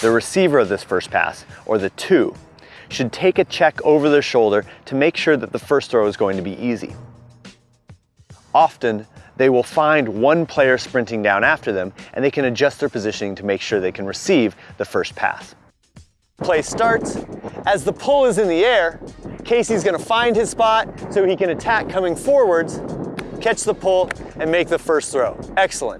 the receiver of this first pass, or the two, should take a check over their shoulder to make sure that the first throw is going to be easy. Often, they will find one player sprinting down after them and they can adjust their positioning to make sure they can receive the first pass. Play starts. As the pull is in the air, Casey's gonna find his spot so he can attack coming forwards, catch the pull, and make the first throw. Excellent.